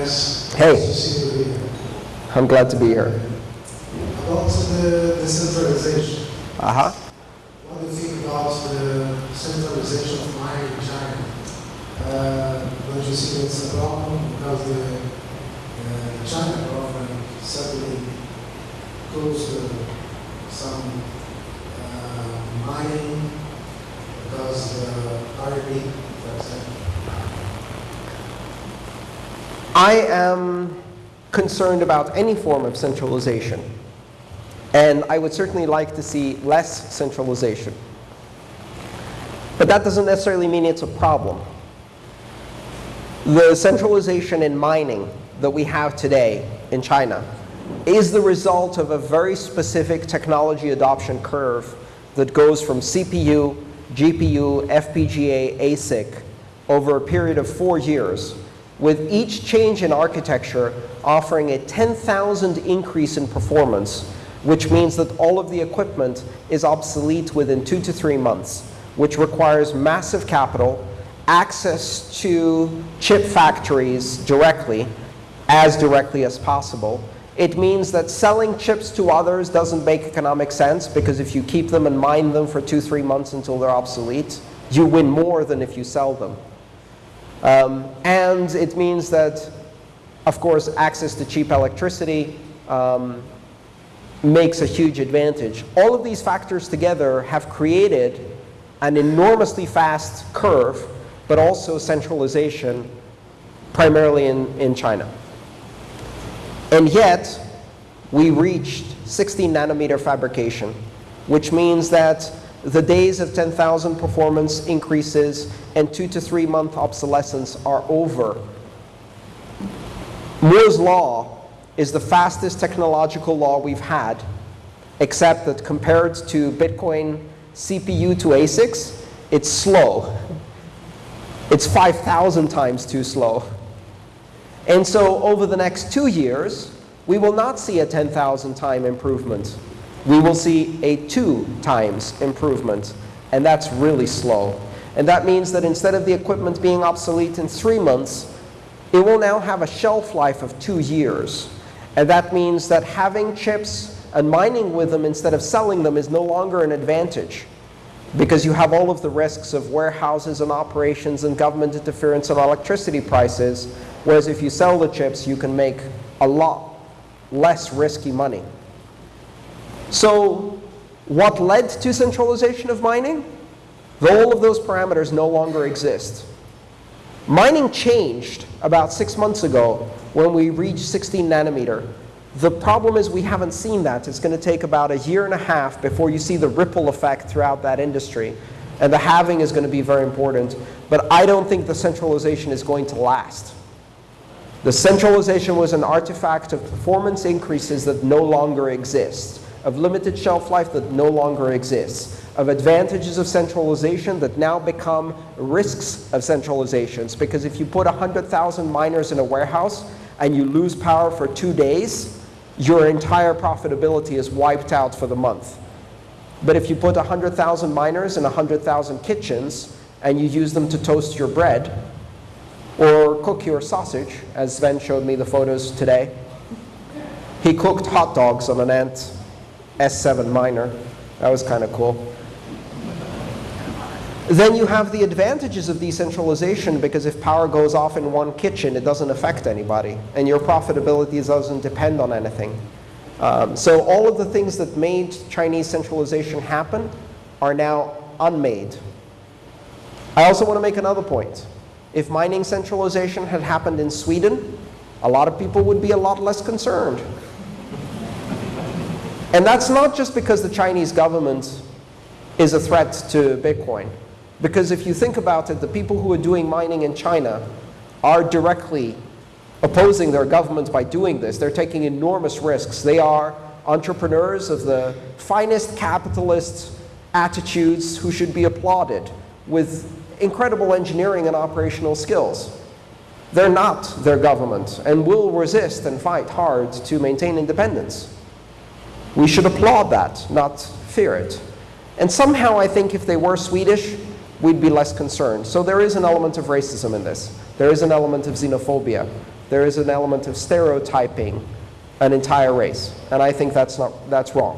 Hey, to see you here. I'm glad to be here. About the decentralization, Uh-huh. what do you think about the centralization of mining in China? Uh, don't you see it's a problem because the uh, China government suddenly closed some uh, mining because the RMB, for example. I am concerned about any form of centralization. And I would certainly like to see less centralization. But that doesn't necessarily mean it's a problem. The centralization in mining that we have today in China is the result of a very specific technology adoption curve that goes from CPU, GPU, FPGA, ASIC over a period of four years, with each change in architecture offering a 10,000 increase in performance, which means that all of the equipment is obsolete within two to three months, which requires massive capital, access to chip factories directly, as directly as possible. It means that selling chips to others doesn't make economic sense because if you keep them and mine them for two, three months until they're obsolete, you win more than if you sell them. Um, and it means that, of course, access to cheap electricity um, makes a huge advantage. All of these factors together have created an enormously fast curve, but also centralization, primarily in, in China. And yet, we reached 16 nanometer fabrication, which means that the days of 10,000 performance increases and two to three month obsolescence are over. Moore's law is the fastest technological law we've had, except that compared to Bitcoin CPU to ASICs, it's slow. It's 5,000 times too slow. And so over the next two years, we will not see a 10,000 time improvement. We will see a two times improvement. And that's really slow. And that means that instead of the equipment being obsolete in three months, it will now have a shelf life of two years. And that means that having chips and mining with them instead of selling them is no longer an advantage because you have all of the risks of warehouses and operations and government interference on electricity prices, whereas if you sell the chips, you can make a lot less risky money. So what led to centralization of mining? All of those parameters no longer exist. Mining changed about six months ago when we reached 16 nanometer. The problem is we haven't seen that. It's going to take about a year and a half before you see the ripple effect throughout that industry. And the halving is going to be very important. But I don't think the centralization is going to last. The centralization was an artifact of performance increases that no longer exist, of limited shelf life that no longer exists, of advantages of centralization that now become risks of centralizations. Because if you put 100,000 miners in a warehouse and you lose power for two days, your entire profitability is wiped out for the month. But if you put 100,000 miners in 100,000 kitchens and you use them to toast your bread or cook your sausage, as Sven showed me the photos today, he cooked hot dogs on an Ant S7 miner. That was kind of cool. Then you have the advantages of decentralization because if power goes off in one kitchen, it doesn't affect anybody. And your profitability doesn't depend on anything. Um, so all of the things that made Chinese centralization happen are now unmade. I also want to make another point. If mining centralization had happened in Sweden, a lot of people would be a lot less concerned. And that's not just because the Chinese government is a threat to Bitcoin. Because if you think about it, the people who are doing mining in China are directly opposing their government by doing this. They're taking enormous risks. They are entrepreneurs of the finest capitalist attitudes who should be applauded with incredible engineering and operational skills. They're not their government and will resist and fight hard to maintain independence. We should applaud that, not fear it. And somehow I think if they were Swedish, we'd be less concerned. So there is an element of racism in this. There is an element of xenophobia. there is an element of stereotyping an entire race. And I think that's, not, that's wrong.